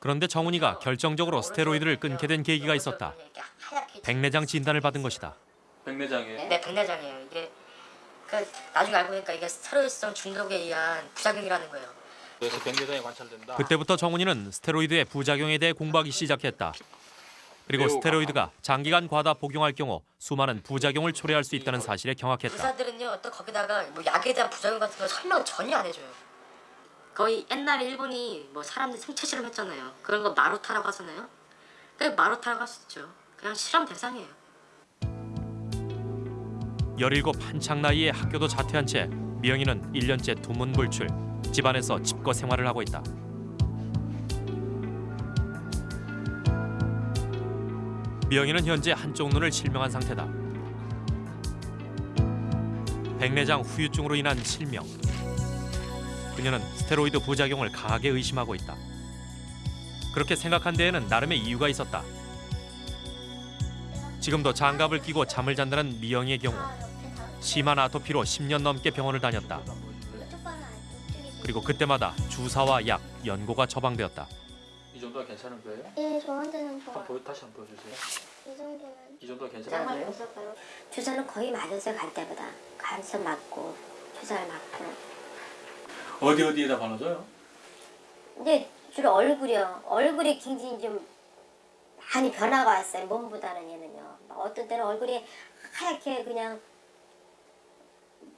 그런데 정훈이가 결정적으로 스테로이드를 끊게 된 계기가 있었다. 백내장 진단을 받은 것이다. 백내장에 네, 백내장이에요. 이게 그 나중에 알고 보니까 이게 스테로이드성 중독에 의한 부작용이라는 거예요. 그래서 백내장에 관찰된다. 그때부터 정훈이는 스테로이드의 부작용에 대해 공부하기 시작했다. 그리고 스테로이드가 장기간 과다 복용할 경우 수많은 부작용을 초래할 수 있다는 사실에 경악했다. 의사들은요 또 거기다가 뭐 약에 대한 부작용 같은 거 설명 전혀 안 해줘요. 거의 옛날에 일본이 뭐 사람들 생체 실험했잖아요. 그런 거 마루타라고 하잖아요. 그 마루타라고 할 수 있죠. 그냥 실험 대상이에요. 17 한창 나이에 학교도 자퇴한 채 미영이는 1년째 두문불출, 집안에서 집거 생활을 하고 있다. 미영이는 현재 한쪽 눈을 실명한 상태다. 백내장 후유증으로 인한 실명. 그녀는 스테로이드 부작용을 강하게 의심하고 있다. 그렇게 생각한 데에는 나름의 이유가 있었다. 지금도 장갑을 끼고 잠을 잔다는 미영의 경우 심한 아토피로 10년 넘게 병원을 다녔다. 그리고 그때마다 주사와 약, 연고가 처방되었다. 이 정도가 괜찮은 거예요? 예, 저한테는 좋아. 한번 보, 다시 한번 보여주세요. 이 정도는. 이 정도가 괜찮은 거예요? 주사는 거의 맞았어요 갈 때보다 가서 맞고 주사를 맞고 어디 어디에다 발라줘요? 근데 주로 얼굴이요 얼굴이 굉장히 좀 많이 변화가 왔어요 몸보다는 얘는요 막 어떤 때는 얼굴이 하얗게 그냥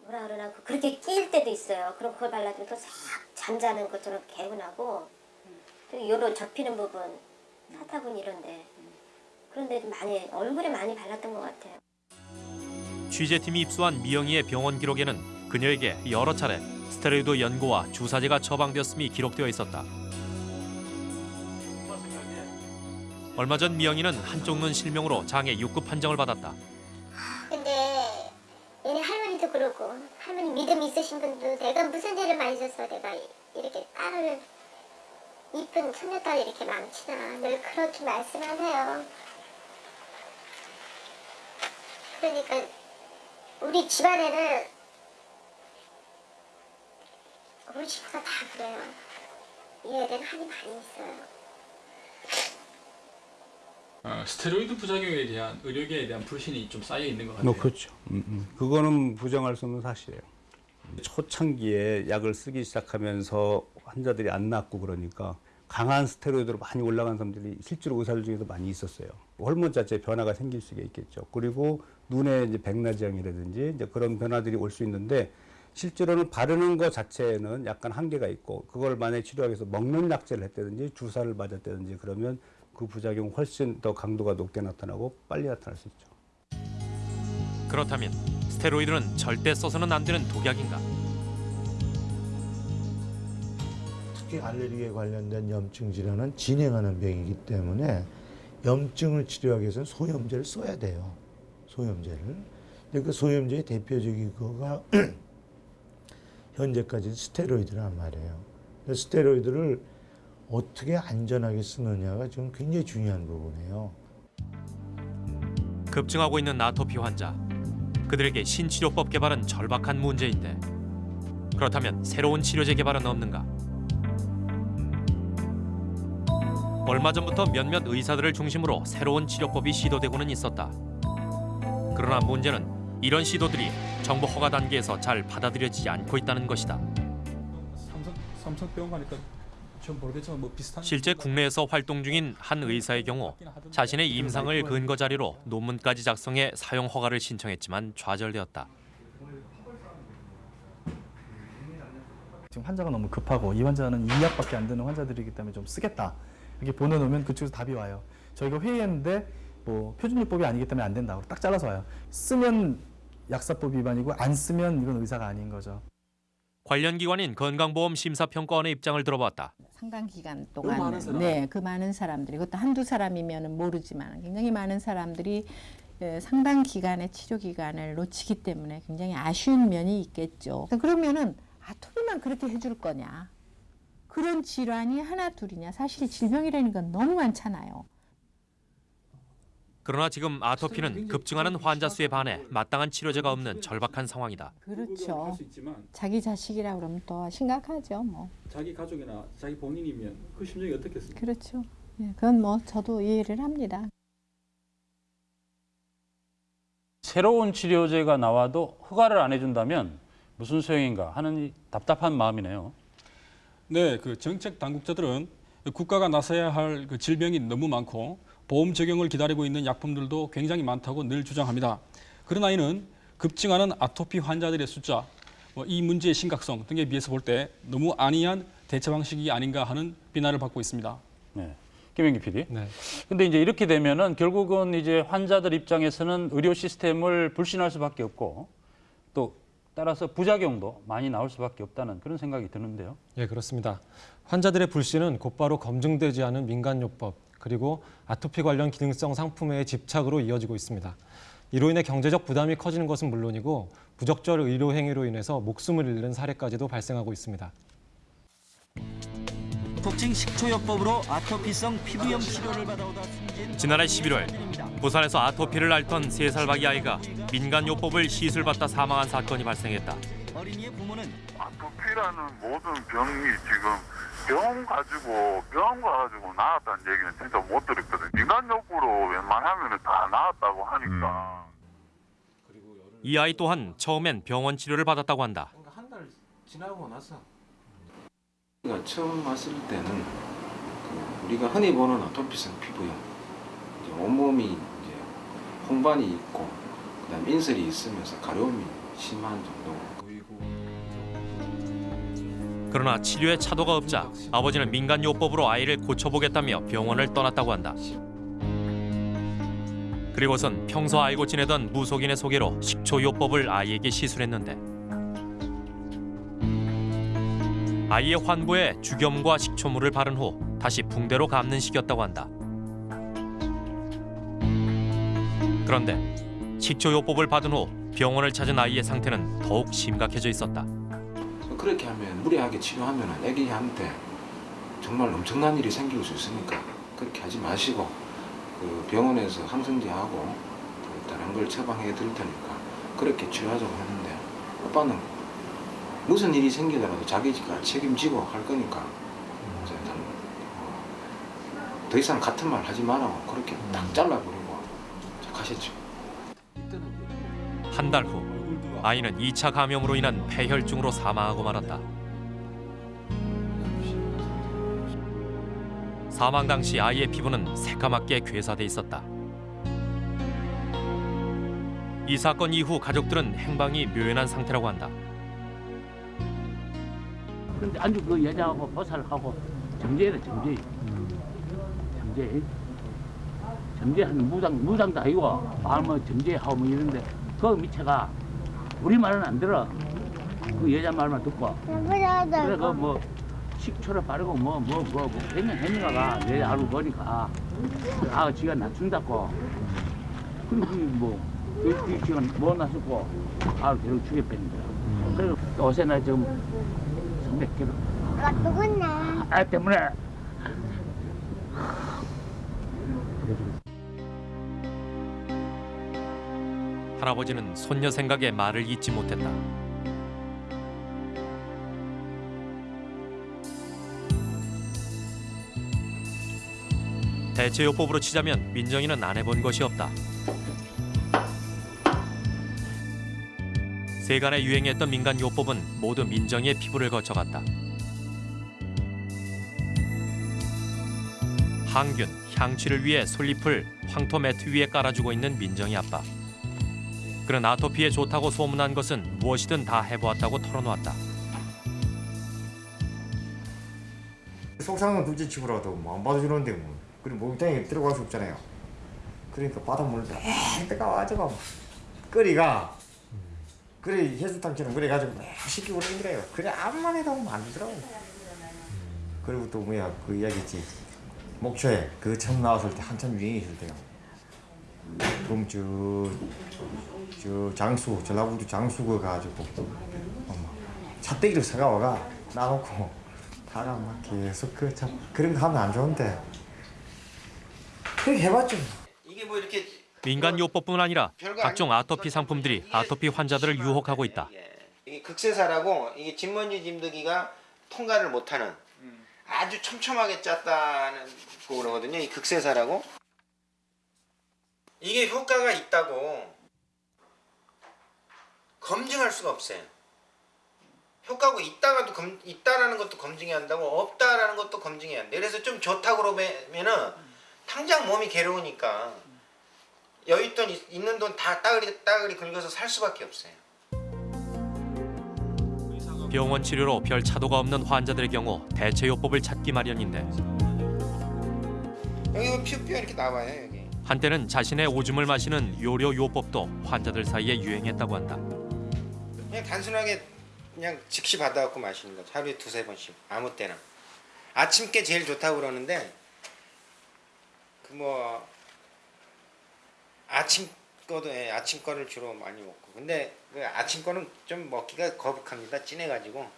뭐라 그러나 그렇게 끼일 때도 있어요 그럼 그걸 발라주면 또싹 잠자는 것처럼 개운하고 또 요런 접히는 부분 사타구니 이런데 그런데 좀 많이 얼굴에 많이 발랐던 것 같아요 취재팀이 입수한 미영이의 병원 기록에는 그녀에게 여러 차례 스테로이드 연고와 주사제가 처방되었음이 기록되어 있었다. 얼마 전 미영이는 한쪽 눈 실명으로 장애 6급 판정을 받았다. 할머니도 그러고 할머니 믿음 있으신 분도 내가 무슨 죄를 많이 져서 내가 이렇게 딸을 이쁜 손녀딸이 이렇게 많지나 늘 그렇게 말씀하세요. 그러니까 우리 집안에는 우리 집사가 다 그래요. 얘는 한이 많이 있어요. 어, 스테로이드 부작용에 대한 의료계에 대한 불신이 좀 쌓여 있는 것 같아요. 뭐 그렇죠. 음, 음. 그거는 부정할 수 없는 사실이에요. 초창기에 약을 쓰기 시작하면서 환자들이 안 낫고 그러니까 강한 스테로이드로 많이 올라간 사람들이 실제로 의사들 중에도 많이 있었어요. 호르몬 자체에 변화가 생길 수가 있겠죠. 그리고 눈에 이제 백내장이라든지 이제 그런 변화들이 올 수 있는데 실제로는 바르는 것 자체에는 약간 한계가 있고 그걸 만약에 치료하기 위해서 먹는 약제를 했다든지 주사를 맞았다든지 그러면 그 부작용 훨씬 더 강도가 높게 나타나고 빨리 나타날 수 있죠. 그렇다면 스테로이드는 절대 써서는 안 되는 독약인가? 특히 알레르기에 관련된 염증 질환은 진행하는 병이기 때문에 염증을 치료하기 위해서는 소염제를 써야 돼요. 소염제를. 근데 그 소염제의 대표적인 거가 현재까지 스테로이드란 말이에요. 스테로이드를 어떻게 안전하게 쓰느냐가 지금 굉장히 중요한 부분이에요. 급증하고 있는 아토피 환자. 그들에게 신치료법 개발은 절박한 문제인데 그렇다면 새로운 치료제 개발은 없는가? 얼마 전부터 몇몇 의사들을 중심으로 새로운 치료법이 시도되고는 있었다. 그러나 문제는 이런 시도들이 정부 허가 단계에서 잘 받아들여지지 않고 있다는 것이다. 삼성 삼성병원 가니까 실제 국내에서 활동 중인 한 의사의 경우 자신의 임상을 근거 자료로 논문까지 작성해 사용 허가를 신청했지만 좌절되었다. 지금 환자가 너무 급하고 이 환자는 이 약밖에 안 되는 환자들이기 때문에 좀 쓰겠다 이렇게 보내놓으면 그쪽에서 답이 와요. 저희가 회의했는데 뭐 표준요법이 아니기 때문에 안 된다고 딱 잘라서 와요. 쓰면 약사법 위반이고 안 쓰면 이건 의사가 아닌 거죠. 관련 기관인 건강보험심사평가원의 입장을 들어봤다. 상당 기간 그 많은 동안 사람. 네, 그 많은 사람들이 그것도 한두 사람이면 모르지만 굉장히 많은 사람들이 예, 상당 기간의 치료 기간을 놓치기 때문에 굉장히 아쉬운 면이 있겠죠. 그러면은 아토피만 그렇게 해줄 거냐? 그런 질환이 하나 둘이냐? 사실 질병이라는 건 너무 많잖아요. 그러나 지금 아토피는 급증하는 환자 수에 반해 마땅한 치료제가 없는 절박한 상황이다. 그렇죠. 자기 자식이라 그러면 또 심각하죠, 뭐. 자기 가족이나 자기 본인이면 그 심정이 어떻겠습니까? 그렇죠. 예, 그건 뭐 저도 이해를 합니다. 새로운 치료제가 나와도 허가를 안 해준다면 무슨 소용인가 하는 이 답답한 마음이네요. 네, 그 정책 당국자들은 국가가 나서야 할 그 질병이 너무 많고 보험 적용을 기다리고 있는 약품들도 굉장히 많다고 늘 주장합니다. 그러나 이는 급증하는 아토피 환자들의 숫자, 뭐이 문제의 심각성 등에 비해서 볼 때 너무 안이한 대처 방식이 아닌가 하는 비난을 받고 있습니다. 네. 김영기 PD. 네. 근데 이제 이렇게 되면은 결국은 이제 환자들 입장에서는 의료 시스템을 불신할 수밖에 없고 또 따라서 부작용도 많이 나올 수밖에 없다는 그런 생각이 드는데요. 예, 그렇습니다. 환자들의 불신은 곧바로 검증되지 않은 민간요법 그리고 아토피 관련 기능성 상품의 집착으로 이어지고 있습니다. 이로 인해 경제적 부담이 커지는 것은 물론이고 부적절 의료 행위로 인해서 목숨을 잃는 사례까지도 발생하고 있습니다. 독증 식초요법으로 아토피성 피부염 치료를 받아오다 숨진 지난해 11월 부산에서 아토피를 앓던 3살 박이 아이가 민간요법을 시술받다 사망한 사건이 발생했다. 어린이의 부모는 아토피라는 모든 병이 지금 병원 가지고 병원 가가지고 나았다는 얘기는 진짜 못 들었거든. 민간요법으로 웬만하면 다 나았다고 하니까. 이 아이 또한 처음엔 병원 치료를 받았다고 한다. 한달 지나고 나서 우리가 처음 왔을 때는 그 우리가 흔히 보는 아토피성 피부염 이제 온몸이 이제 홍반이 있고 그다음 인설이 있으면서 가려움이 심한 정도고 그러나 치료에 차도가 없자 아버지는 민간요법으로 아이를 고쳐보겠다며 병원을 떠났다고 한다. 그리고선 평소 알고 지내던 무속인의 소개로 식초요법을 아이에게 시술했는데 아이의 환부에 죽염과 식초물을 바른 후 다시 붕대로 감는 식이었다고 한다. 그런데 식초요법을 받은 후 병원을 찾은 아이의 상태는 더욱 심각해져 있었다. 그렇게 하면 무리하게 치료하면 아기한테 정말 엄청난 일이 생길 수 있으니까 그렇게 하지 마시고 그 병원에서 항생제하고 그 다른 걸 처방해 드릴 테니까 그렇게 치료하자고 했는데 오빠는 무슨 일이 생기더라도 자기가 책임지고 할 거니까 어, 더 이상 같은 말 하지 말라고 그렇게 딱 잘라버리고 가셨죠. 한 달 후 아이는 2차 감염으로 인한 폐혈증으로 사망하고 말았다. 사망 당시 아이의 피부는 새까맣게 괴사돼 있었다. 이 사건 이후 가족들은 행방이 묘연한 상태라고 한다. 근데 아주 그 여자하고 보살하고 점쟁이다 점쟁이 점쟁이 점쟁이하는 무당 무당도 아니고 아뭐 점쟁이하고 뭐 이런데 그 밑에가 우리 말은 안 들어. 그 여자 말만 듣고. 그래 그 뭐 식초를 바르고 뭐 뭐 뭐 뭐 그냥 해니가가. 내 알고 보니까. 아 지가 낮춘다고. 그리고 그뭐 그, 그 지가 뭐 낮췄고 아 계속 죽여빼는 거야 그리고 요새 나 지금 300kg 아, 누구나. 아 때문에 할아버지는 손녀 생각에 말을 잇지 못했다. 대체요법으로 치자면 민정이는 안 해본 것이 없다. 세간에 유행했던 민간 요법은 모두 민정이의 피부를 거쳐갔다. 항균, 향취를 위해 솔잎을 황토 매트 위에 깔아주고 있는 민정이 아빠. 그는 아토피에 좋다고 소문난 것은 무엇이든 다 해보았다고 털어놓았다. 속상한 둘째 치고라도 뭐안 받아주는데 뭐. 그리고 목욕탕에 들어갈 수 없잖아요. 그러니까 바닷물을 막 뜨거워가지고 끓이가. 그래 해수탕처럼 그래가지고 막 그러는 거예요. 그래 암만 해도 안 되더라고. 그리고 또 뭐야 그 이야기 있지. 목초에 그 처음 나왔을 때 한참 유행했을 때요 그럼 저, 저 장수 전라북도 장수가 가지고 어머 찻대기를 사가와가 놔놓고 다가 막 계속 그 참 그런 거 하면 안 좋은데 그렇게 해봤죠. 이게 뭐 이렇게 민간요법뿐 아니라 각종 아토피 상품들이 아토피 환자들을 유혹하고 있다. 이게 극세사라고 이게 진먼지 진드기가 통과를 못하는 아주 촘촘하게 짰다는 거 그러거든요. 이 극세사라고 이게 효과가 있다고 검증할 수가 없어요. 효과가 있다가도 검, 있다라는 것도 검증해야 한다고 없다라는 것도 검증해야 한다. 그래서 좀 좋다고 그러면은 당장 몸이 괴로우니까 여윳돈 있- 있는 돈 다 따그리 따그리 긁어서 살 수밖에 없어요. 병원 치료로 별 차도가 없는 환자들의 경우 대체 요법을 찾기 마련인데 여기 뭐 피부뼈 이렇게 나와요 여기. 한때는 자신의 오줌을 마시는 요료 요법도 환자들 사이에 유행했다고 한다. 그냥 단순하게 그냥 즉시 받아갖고 마시는 거죠. 하루에 두세 번씩 아무 때나. 아침께 제일 좋다고 그러는데 그 뭐 아침 거도 예, 아침 거를 주로 많이 먹고 근데 그 아침 거는 좀 먹기가 거북합니다 진해가지고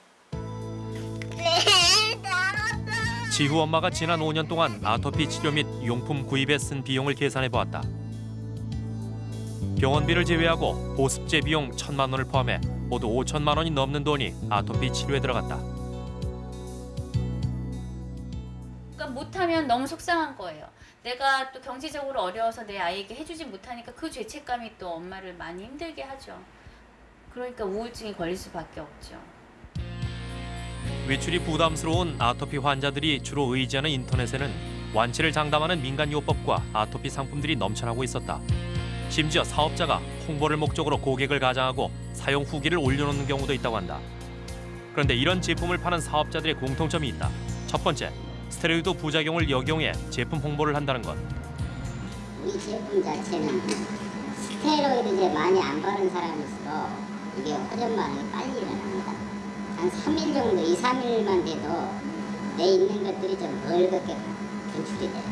지후 엄마가 지난 5년 동안 아토피 치료 및 용품 구입에 쓴 비용을 계산해 보았다. 병원비를 제외하고 보습제 비용 1천만 원을 포함해 모두 5천만 원이 넘는 돈이 아토피 치료에 들어갔다. 그러니까 못하면 너무 속상한 거예요. 내가 또 경제적으로 어려워서 내 아이에게 해주지 못하니까 그 죄책감이 또 엄마를 많이 힘들게 하죠. 그러니까 우울증이 걸릴 수밖에 없죠. 외출이 부담스러운 아토피 환자들이 주로 의지하는 인터넷에는 완치를 장담하는 민간요법과 아토피 상품들이 넘쳐나고 있었다. 심지어 사업자가 홍보를 목적으로 고객을 가장하고 사용 후기를 올려놓는 경우도 있다고 한다. 그런데 이런 제품을 파는 사업자들의 공통점이 있다. 첫 번째, 스테로이드 부작용을 역용해 제품 홍보를 한다는 것. 이 제품 자체는 스테로이드제 많이 안 바른 사람일수록 이게 호전 반응이 빨리. 한 3일 정도, 2, 3일만 돼도 내 있는 것들이 좀 멀겋게 분출이 돼요.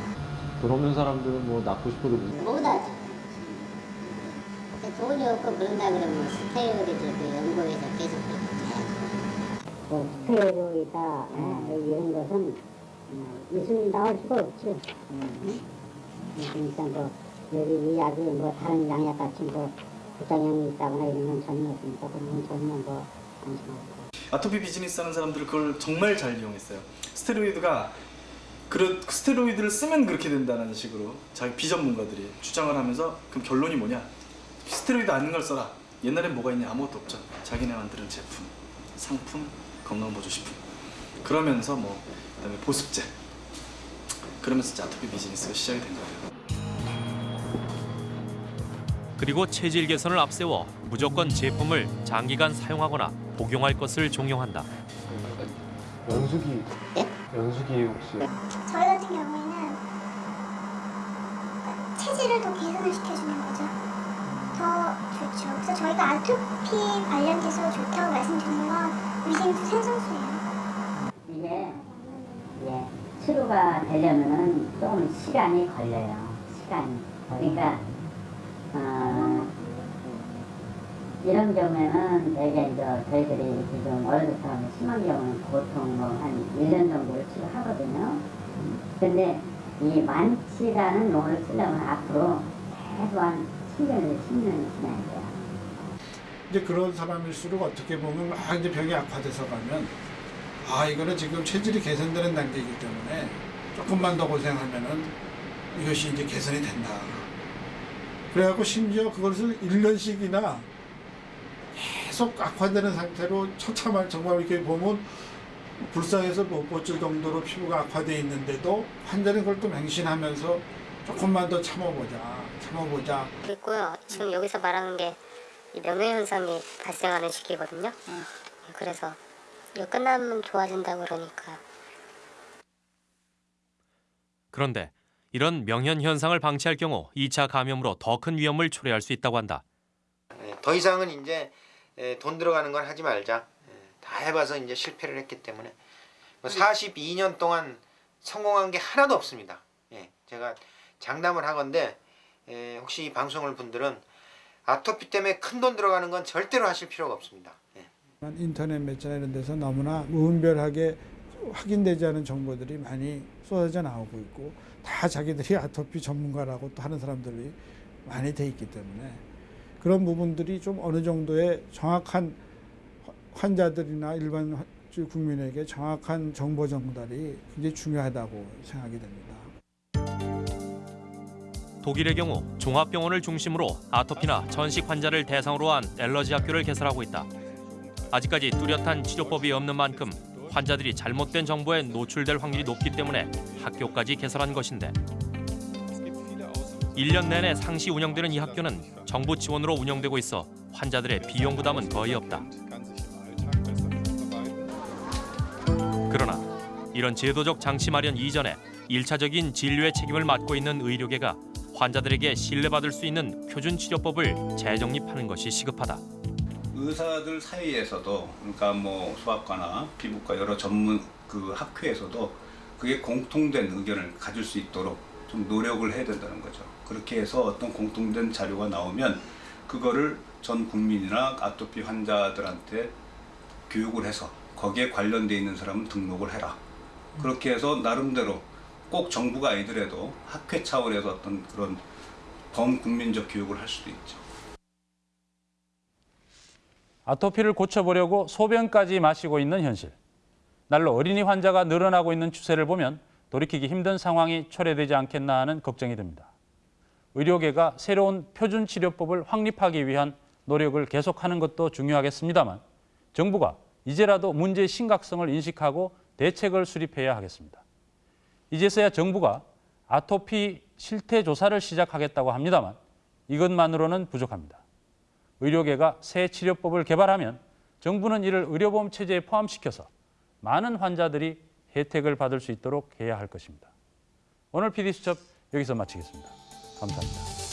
돈 없는 사람들은 뭐 낳고 싶어도 못 못하죠. 돈이 없고 그런다 그러면 스테로이드 그 연구에서 계속 그렇게 해야죠. 그 스테로이드 어, 이런 것은 어, 있으면 나올 수가 없죠. 응? 그러니까 뭐 여기 이 약이 뭐 다른 양약 같이 뭐 부작용이 있다거나 이런 건 전혀 없으니까 그런 건 전혀 뭐 안심하고. 아토피 비즈니스 하는 사람들은 그걸 정말 잘 이용했어요. 스테로이드가 그 스테로이드를 쓰면 그렇게 된다는 식으로 자기 비전문가들이 주장을 하면서 그럼 결론이 뭐냐? 스테로이드 아닌 걸 써라. 옛날엔 뭐가 있냐? 아무것도 없죠. 자기네 만드는 제품, 상품, 건강보조식품. 그러면서 뭐 그다음에 보습제. 그러면서 이제 아토피 비즈니스가 시작이 된 거예요. 그리고 체질 개선을 앞세워 무조건 제품을 장기간 사용하거나 복용할 것을 종용한다. 연수기 연수기 혹시 저희 같은 경우에는 체질을 더 개선을 시켜주는 거죠. 더 좋죠. 그래서 저희가 아토피 관련돼서 좋다고 말씀드리는 건 위생수 생성수예요. 이게 예, 치료가 되려면은 조금 시간이 걸려요. 시간이. 그러니까 어, 이런 경우에는 대개 이제 저희들이 지금 어려서부터 심한 경우는 보통 뭐 한 1년 정도를 치료하거든요. 근데 이 완치라는 용어를 쓰려면 앞으로 최소 한 7년에서 10년이 지나야 돼요. 이제 그런 사람일수록 어떻게 보면 막 이제 병이 악화돼서 가면 아 이거는 지금 체질이 개선되는 단계이기 때문에 조금만 더 고생하면은 이것이 이제 개선이 된다. 그래갖고 심지어 그것을 1년씩이나 계속 악화되는 상태로 처참한 정말 이렇게 보면 불쌍해서 못 버틸 정도로 피부가 악화돼 있는데도 환자는 그걸 또 맹신하면서 조금만 더 참아보자, 참아보자. 있고요. 지금 여기서 말하는 게이 명예현상이 발생하는 시기거든요. 그래서 이거 끝나면 좋아진다 그러니까 그런데 이런 명현 현상을 방치할 경우 2차 감염으로 더 큰 위험을 초래할 수 있다고 한다. 예, 더 이상은 이제 예, 돈 들어가는 건 하지 말자. 예, 다 해봐서 이제 실패를 했기 때문에 42년 동안 성공한 게 하나도 없습니다. 예, 제가 장담을 하건데 예, 혹시 이 방송을 분들은 아토피 때문에 큰 돈 들어가는 건 절대로 하실 필요가 없습니다. 예. 인터넷 매체나 이런 데서 너무나 무분별하게 확인되지 않은 정보들이 많이 쏟아져 나오고 있고 다 자기들이 아토피 전문가라고 또 하는 사람들이 많이 돼 있기 때문에 그런 부분들이 좀 어느 정도의 정확한 환자들이나 일반 화- 국민에게 정확한 정보 전달이 굉장히 중요하다고 생각이 됩니다. 독일의 경우 종합병원을 중심으로 아토피나 전식 환자를 대상으로 한 엘러지 학교를 개설하고 있다. 아직까지 뚜렷한 치료법이 없는 만큼 환자들이 잘못된 정보에 노출될 확률이 높기 때문에 학교까지 개설한 것인데 1년 내내 상시 운영되는 이 학교는 정부 지원으로 운영되고 있어 환자들의 비용 부담은 거의 없다. 그러나 이런 제도적 장치 마련 이전에 일차적인 진료의 책임을 맡고 있는 의료계가 환자들에게 신뢰받을 수 있는 표준 치료법을 재정립하는 것이 시급하다. 의사들 사이에서도 그러니까 뭐 소아과나 피부과 여러 전문 그 학회에서도 그게 공통된 의견을 가질 수 있도록 좀 노력을 해야 된다는 거죠. 그렇게 해서 어떤 공통된 자료가 나오면 그거를 전 국민이나 아토피 환자들한테 교육을 해서 거기에 관련돼 있는 사람은 등록을 해라. 그렇게 해서 나름대로 꼭 정부가 아니더라도 학회 차원에서 어떤 그런 범국민적 교육을 할 수도 있죠. 아토피를 고쳐보려고 소변까지 마시고 있는 현실. 날로 어린이 환자가 늘어나고 있는 추세를 보면 돌이키기 힘든 상황이 초래되지 않겠나 하는 걱정이 듭니다. 의료계가 새로운 표준 치료법을 확립하기 위한 노력을 계속하는 것도 중요하겠습니다만 정부가 이제라도 문제의 심각성을 인식하고 대책을 수립해야 하겠습니다. 이제서야 정부가 아토피 실태 조사를 시작하겠다고 합니다만 이것만으로는 부족합니다. 의료계가 새 치료법을 개발하면 정부는 이를 의료보험 체제에 포함시켜서 많은 환자들이 혜택을 받을 수 있도록 해야 할 것입니다. 오늘 PD수첩 여기서 마치겠습니다. 감사합니다.